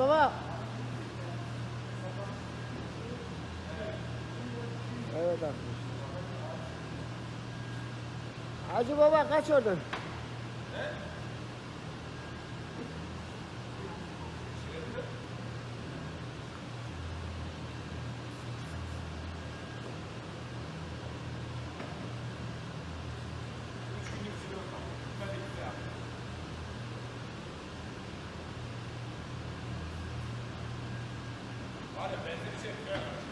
Mustafa. Evet arkadaşlar. Hacı baba kaç oradan? lot of business in Carolina.